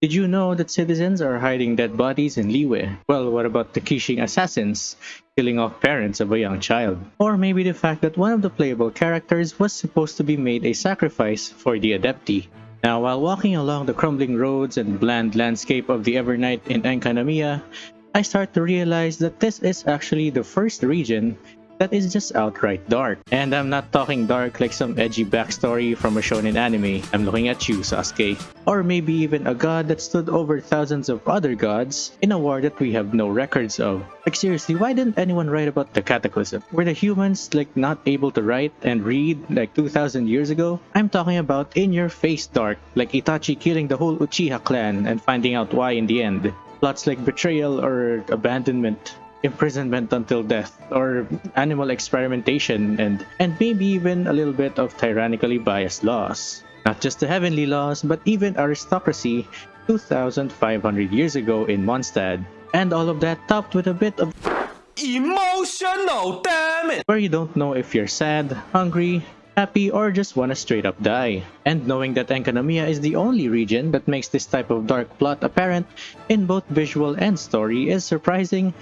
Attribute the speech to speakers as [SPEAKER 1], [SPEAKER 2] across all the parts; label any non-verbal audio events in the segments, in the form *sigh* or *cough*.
[SPEAKER 1] Did you know that citizens are hiding dead bodies in Liyue? Well, what about the Qixing assassins killing off parents of a young child? Or maybe the fact that one of the playable characters was supposed to be made a sacrifice for the Adepti? Now, while walking along the crumbling roads and bland landscape of the Evernight in Enkanomiya, I start to realize that this is actually the first region that is just outright dark. And I'm not talking dark like some edgy backstory from a shonen anime. I'm looking at you, Sasuke. Or maybe even a god that stood over thousands of other gods in a war that we have no records of. Like seriously, why didn't anyone write about the Cataclysm? Were the humans like not able to write and read like 2000 years ago? I'm talking about in your face dark, like Itachi killing the whole Uchiha clan and finding out why in the end. Plots like betrayal or abandonment imprisonment until death or animal experimentation and and maybe even a little bit of tyrannically biased laws not just the heavenly laws but even aristocracy 2500 years ago in Mondstadt and all of that topped with a bit of
[SPEAKER 2] Emotional, damn it!
[SPEAKER 1] where you don't know if you're sad, hungry, happy, or just wanna straight up die. And knowing that Enkanomiya is the only region that makes this type of dark plot apparent in both visual and story is surprising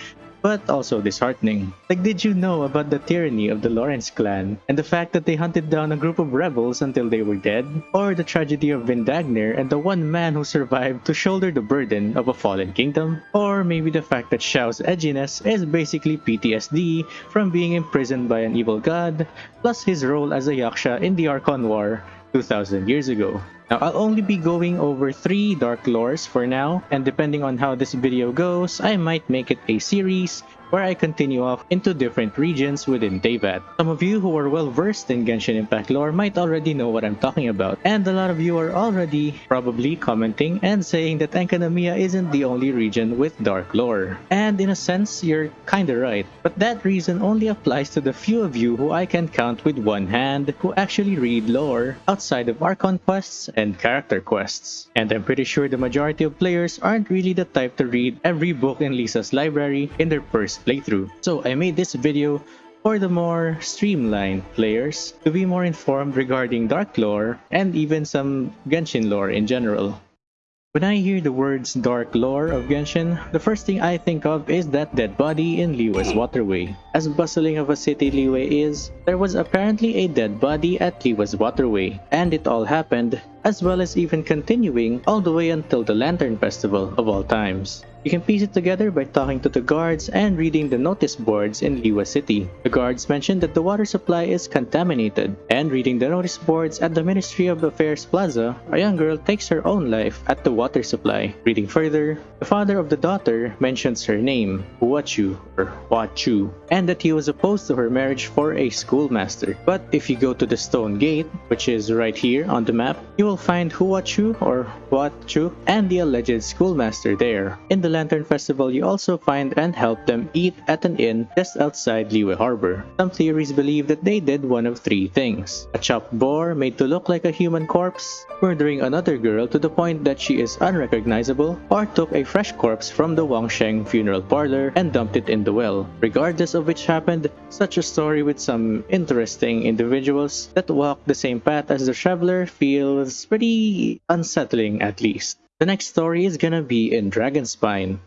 [SPEAKER 1] but also disheartening. Like did you know about the tyranny of the Lawrence clan and the fact that they hunted down a group of rebels until they were dead? Or the tragedy of Vindagnyr and the one man who survived to shoulder the burden of a fallen kingdom? Or maybe the fact that Xiao's edginess is basically PTSD from being imprisoned by an evil god, plus his role as a Yaksha in the Archon War 2000 years ago. Now, I'll only be going over 3 Dark Lores for now, and depending on how this video goes, I might make it a series where I continue off into different regions within Teyvat. Some of you who are well versed in Genshin Impact lore might already know what I'm talking about, and a lot of you are already probably commenting and saying that Enkanomiya isn't the only region with dark lore. And in a sense, you're kinda right, but that reason only applies to the few of you who I can count with one hand who actually read lore outside of our quests and character quests. And I'm pretty sure the majority of players aren't really the type to read every book in Lisa's library in their first playthrough. So I made this video for the more streamlined players to be more informed regarding Dark lore and even some Genshin lore in general. When I hear the words Dark Lore of Genshin, the first thing I think of is that dead body in Liyue's waterway. As bustling of a city Liyue is, there was apparently a dead body at Liyue's waterway, and it all happened, as well as even continuing all the way until the Lantern Festival of all times. You can piece it together by talking to the guards and reading the notice boards in Liyue City. The guards mention that the water supply is contaminated, and reading the notice boards at the Ministry of Affairs Plaza, a young girl takes her own life at the water supply. Reading further, the father of the daughter mentions her name, Huachu or Huachu, and that he was opposed to her marriage for a schoolmaster. But if you go to the Stone Gate, which is right here on the map, you will find Huachu or Huachu and the alleged schoolmaster there. In the Lantern Festival, you also find and help them eat at an inn just outside Liyue Harbor. Some theories believe that they did one of three things. A chopped boar made to look like a human corpse, murdering another girl to the point that she is unrecognizable, or took a fresh corpse from the Wangsheng funeral parlor and dumped it in the well. Regardless of which happened, such a story with some interesting individuals that walk the same path as the traveler feels pretty unsettling at least. The next story is gonna be in Dragonspine,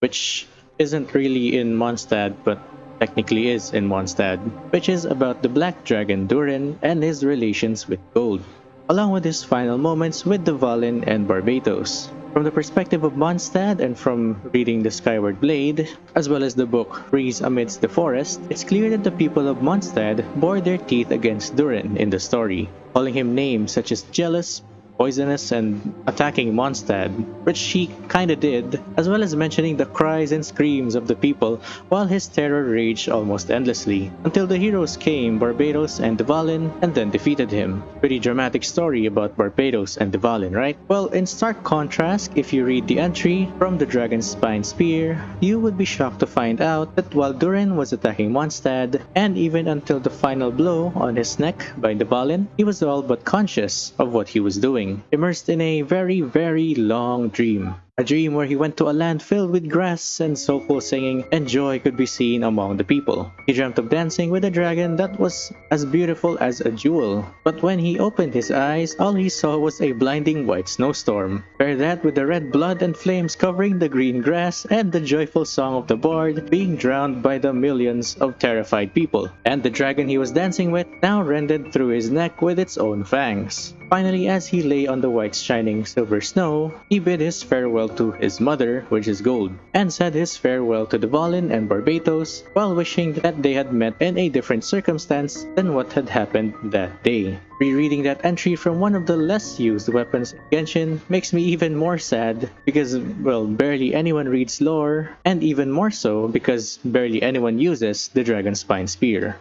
[SPEAKER 1] which isn't really in Mondstadt, but technically is in Mondstadt, which is about the Black Dragon Durin and his relations with gold, along with his final moments with Dvalin and Barbatos. From the perspective of Mondstadt and from reading the Skyward Blade, as well as the book Breeze Amidst the Forest, it's clear that the people of Mondstadt bore their teeth against Durin in the story, calling him names such as jealous, poisonous and attacking Mondstadt, which he kinda did, as well as mentioning the cries and screams of the people while his terror raged almost endlessly, until the heroes came, Barbatos and Dvalin, and then defeated him. Pretty dramatic story about Barbatos and Dvalin, right? Well, in stark contrast, if you read the entry from the Dragon's Spine Spear, you would be shocked to find out that while Durin was attacking Mondstadt, and even until the final blow on his neck by Dvalin, he was all but conscious of what he was doing immersed in a very, very long dream. A dream where he went to a land filled with grass and soulful singing and joy could be seen among the people. He dreamt of dancing with a dragon that was as beautiful as a jewel. But when he opened his eyes, all he saw was a blinding white snowstorm. Pair that with the red blood and flames covering the green grass and the joyful song of the bard being drowned by the millions of terrified people. And the dragon he was dancing with now rended through his neck with its own fangs. Finally, as he lay on the white shining silver snow, he bid his farewell to his mother, which is gold, and said his farewell to Dvalin and Barbatos while wishing that they had met in a different circumstance than what had happened that day. Rereading that entry from one of the less used weapons in Genshin makes me even more sad because, well, barely anyone reads lore, and even more so because barely anyone uses the Dragon Spine Spear.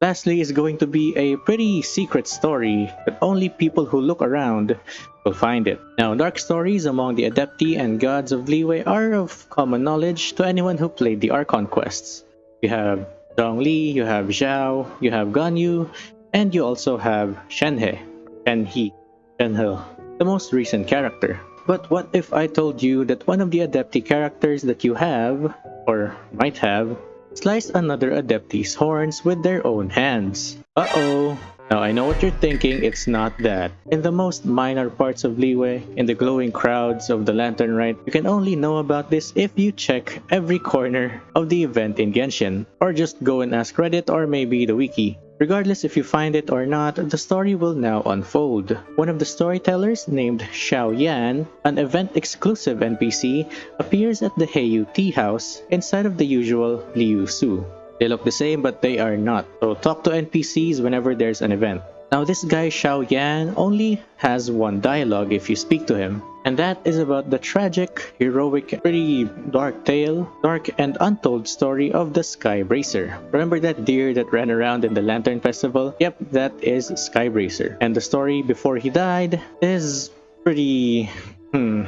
[SPEAKER 1] Lastly is going to be a pretty secret story that only people who look around will find it. Now, dark stories among the Adepti and gods of Liyue are of common knowledge to anyone who played the Archon quests. You have Zhongli, you have Xiao, you have Ganyu, and you also have Shenhe, Shenhe, Shenhe, the most recent character. But what if I told you that one of the Adepti characters that you have, or might have, slice another Adepti's horns with their own hands. Uh-oh! Now I know what you're thinking, it's not that. In the most minor parts of Liyue, in the glowing crowds of the Lantern Rite, you can only know about this if you check every corner of the event in Genshin, or just go and ask Reddit or maybe the wiki. Regardless if you find it or not, the story will now unfold. One of the storytellers, named Xiao Yan, an event-exclusive NPC, appears at the Heyu Tea House inside of the usual Liu Su. They look the same but they are not, so talk to NPCs whenever there's an event. Now this guy Xiao Yan only has one dialogue if you speak to him, and that is about the tragic, heroic, pretty dark tale, dark and untold story of the Skybracer. Remember that deer that ran around in the Lantern Festival? Yep, that is Skybracer. And the story before he died is pretty... hmm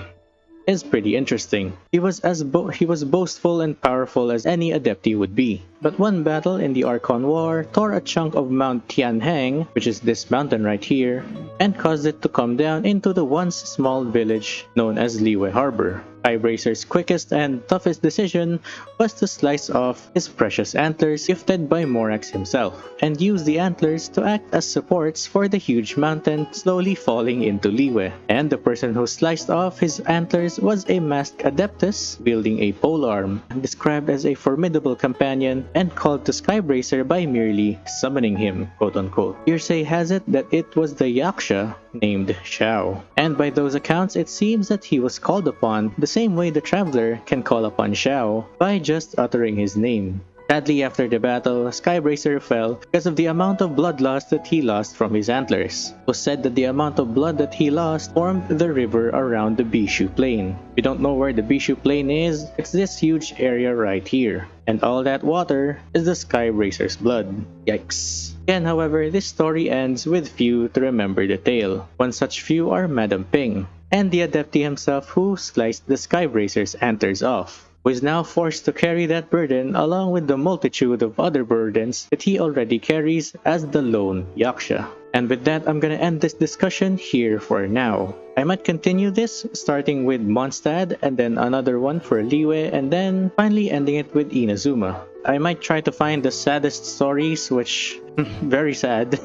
[SPEAKER 1] is pretty interesting. He was as he was boastful and powerful as any Adepti would be. But one battle in the Archon War tore a chunk of Mount Tianheng, which is this mountain right here, and caused it to come down into the once small village known as Liyue Harbor. Skybracer's quickest and toughest decision was to slice off his precious antlers gifted by Morax himself, and use the antlers to act as supports for the huge mountain slowly falling into Liyue. And the person who sliced off his antlers was a masked adeptus wielding a polearm, described as a formidable companion and called to Skybracer by merely summoning him, quote unquote. Hearsay has it that it was the Yaksha named Xiao, and by those accounts it seems that he was called upon the same way the traveler can call upon Xiao by just uttering his name. Sadly, after the battle, Skybracer fell because of the amount of blood loss that he lost from his antlers. It was said that the amount of blood that he lost formed the river around the Bishu Plain. We don't know where the Bishu Plain is, it's this huge area right here. And all that water is the Skybracer's blood. Yikes. Again, however, this story ends with few to remember the tale. One such few are Madam Ping, and the Adepti himself who sliced the Skybracer's antlers off was now forced to carry that burden along with the multitude of other burdens that he already carries as the lone Yaksha. And with that, I'm gonna end this discussion here for now. I might continue this starting with Mondstadt and then another one for Liyue and then finally ending it with Inazuma. I might try to find the saddest stories, which *laughs* very sad,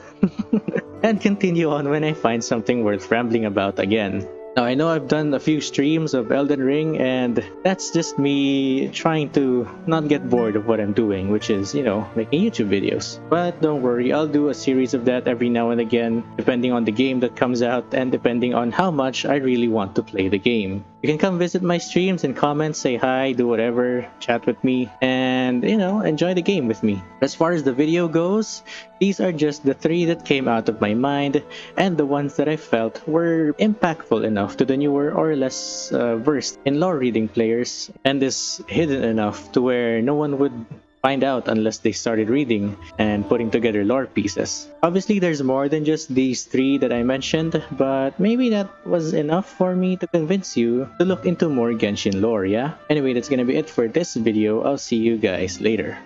[SPEAKER 1] *laughs* and continue on when I find something worth rambling about again. Now I know I've done a few streams of Elden Ring and that's just me trying to not get bored of what I'm doing, which is, you know, making YouTube videos. But don't worry, I'll do a series of that every now and again, depending on the game that comes out and depending on how much I really want to play the game. You can come visit my streams and comment, say hi, do whatever, chat with me, and, you know, enjoy the game with me. As far as the video goes, these are just the three that came out of my mind and the ones that I felt were impactful enough to the newer or less uh, versed in lore reading players and is hidden enough to where no one would find out unless they started reading and putting together lore pieces. Obviously, there's more than just these three that I mentioned, but maybe that was enough for me to convince you to look into more Genshin lore, yeah? Anyway, that's gonna be it for this video. I'll see you guys later.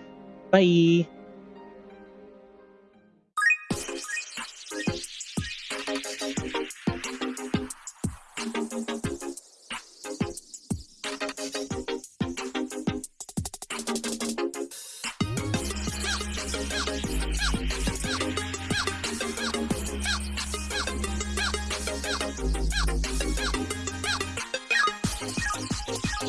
[SPEAKER 1] Bye!